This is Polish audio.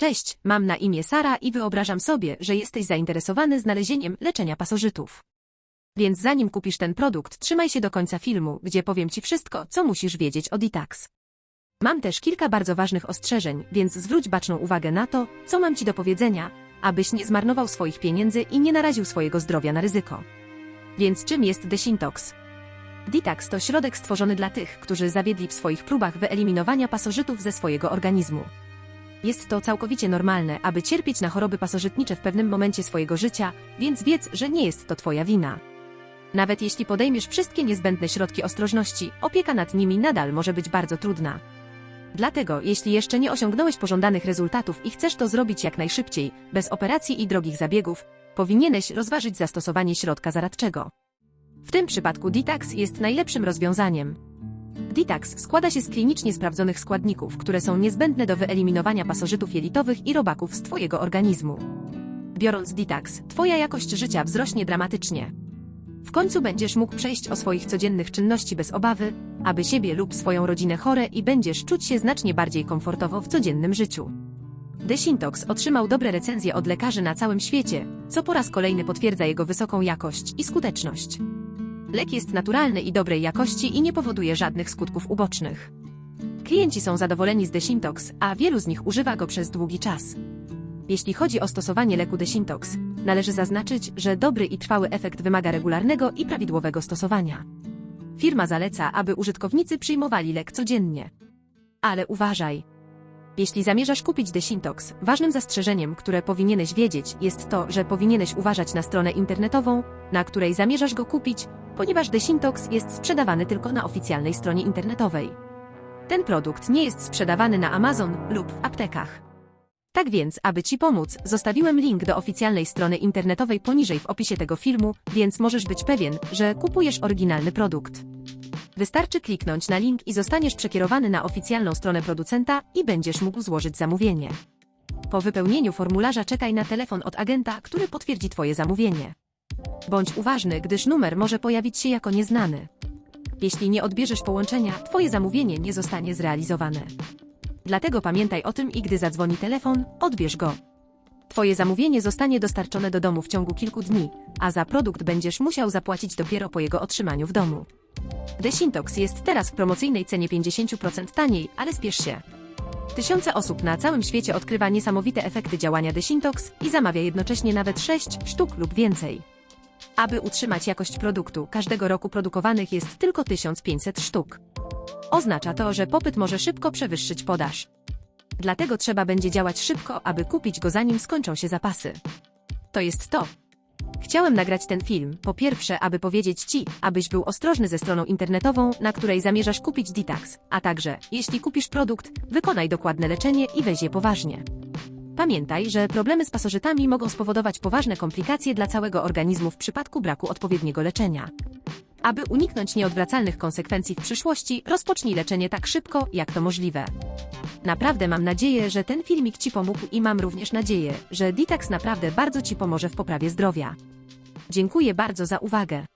Cześć, mam na imię Sara i wyobrażam sobie, że jesteś zainteresowany znalezieniem leczenia pasożytów. Więc zanim kupisz ten produkt, trzymaj się do końca filmu, gdzie powiem Ci wszystko, co musisz wiedzieć o Ditax. Mam też kilka bardzo ważnych ostrzeżeń, więc zwróć baczną uwagę na to, co mam Ci do powiedzenia, abyś nie zmarnował swoich pieniędzy i nie naraził swojego zdrowia na ryzyko. Więc czym jest Desintox? Ditax to środek stworzony dla tych, którzy zawiedli w swoich próbach wyeliminowania pasożytów ze swojego organizmu. Jest to całkowicie normalne, aby cierpieć na choroby pasożytnicze w pewnym momencie swojego życia, więc wiedz, że nie jest to Twoja wina. Nawet jeśli podejmiesz wszystkie niezbędne środki ostrożności, opieka nad nimi nadal może być bardzo trudna. Dlatego, jeśli jeszcze nie osiągnąłeś pożądanych rezultatów i chcesz to zrobić jak najszybciej, bez operacji i drogich zabiegów, powinieneś rozważyć zastosowanie środka zaradczego. W tym przypadku Ditax jest najlepszym rozwiązaniem. Ditax składa się z klinicznie sprawdzonych składników, które są niezbędne do wyeliminowania pasożytów jelitowych i robaków z Twojego organizmu. Biorąc Ditax, Twoja jakość życia wzrośnie dramatycznie. W końcu będziesz mógł przejść o swoich codziennych czynności bez obawy, aby siebie lub swoją rodzinę chore i będziesz czuć się znacznie bardziej komfortowo w codziennym życiu. Desintox otrzymał dobre recenzje od lekarzy na całym świecie, co po raz kolejny potwierdza jego wysoką jakość i skuteczność. Lek jest naturalny i dobrej jakości i nie powoduje żadnych skutków ubocznych. Klienci są zadowoleni z Desintox, a wielu z nich używa go przez długi czas. Jeśli chodzi o stosowanie leku Desintox, należy zaznaczyć, że dobry i trwały efekt wymaga regularnego i prawidłowego stosowania. Firma zaleca, aby użytkownicy przyjmowali lek codziennie. Ale uważaj! Jeśli zamierzasz kupić Desintox, ważnym zastrzeżeniem, które powinieneś wiedzieć, jest to, że powinieneś uważać na stronę internetową, na której zamierzasz go kupić, ponieważ Desintox jest sprzedawany tylko na oficjalnej stronie internetowej. Ten produkt nie jest sprzedawany na Amazon lub w aptekach. Tak więc, aby Ci pomóc, zostawiłem link do oficjalnej strony internetowej poniżej w opisie tego filmu, więc możesz być pewien, że kupujesz oryginalny produkt. Wystarczy kliknąć na link i zostaniesz przekierowany na oficjalną stronę producenta i będziesz mógł złożyć zamówienie. Po wypełnieniu formularza czekaj na telefon od agenta, który potwierdzi Twoje zamówienie. Bądź uważny, gdyż numer może pojawić się jako nieznany. Jeśli nie odbierzesz połączenia, Twoje zamówienie nie zostanie zrealizowane. Dlatego pamiętaj o tym i gdy zadzwoni telefon, odbierz go. Twoje zamówienie zostanie dostarczone do domu w ciągu kilku dni, a za produkt będziesz musiał zapłacić dopiero po jego otrzymaniu w domu. Desintox jest teraz w promocyjnej cenie 50% taniej, ale spiesz się. Tysiące osób na całym świecie odkrywa niesamowite efekty działania Desintox i zamawia jednocześnie nawet 6 sztuk lub więcej. Aby utrzymać jakość produktu, każdego roku produkowanych jest tylko 1500 sztuk. Oznacza to, że popyt może szybko przewyższyć podaż. Dlatego trzeba będzie działać szybko, aby kupić go zanim skończą się zapasy. To jest to. Chciałem nagrać ten film, po pierwsze, aby powiedzieć Ci, abyś był ostrożny ze stroną internetową, na której zamierzasz kupić Ditax, a także, jeśli kupisz produkt, wykonaj dokładne leczenie i weź je poważnie. Pamiętaj, że problemy z pasożytami mogą spowodować poważne komplikacje dla całego organizmu w przypadku braku odpowiedniego leczenia. Aby uniknąć nieodwracalnych konsekwencji w przyszłości, rozpocznij leczenie tak szybko, jak to możliwe. Naprawdę mam nadzieję, że ten filmik Ci pomógł i mam również nadzieję, że Ditax naprawdę bardzo Ci pomoże w poprawie zdrowia. Dziękuję bardzo za uwagę.